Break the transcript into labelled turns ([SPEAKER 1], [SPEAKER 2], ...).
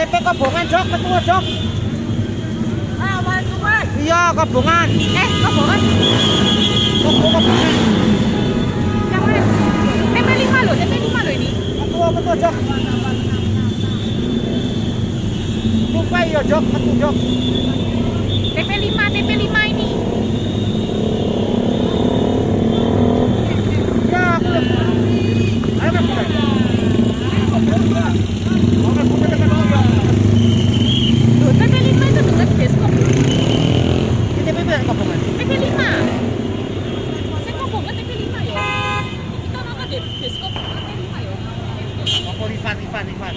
[SPEAKER 1] TP Kobongan, Jok, ketua, Jok. Iya, Kobongan.
[SPEAKER 2] Eh, kobongan.
[SPEAKER 1] Ketua Kobongan.
[SPEAKER 2] Yang mana? TP5 loh, TP5 loh ini.
[SPEAKER 1] Ketua, ketua, Jok. Sumpah iya, Jok, ketua, Jok.
[SPEAKER 2] TP5, TP5 ini.
[SPEAKER 1] Ya, aku. Ayo, Mas. Oke, TP ya, Kobongan.
[SPEAKER 2] TP5. Saya kobongan TP5 ya. Kita nonton di bioskop TP5 ya.
[SPEAKER 1] Apa Rifan, Rifan, Rifan.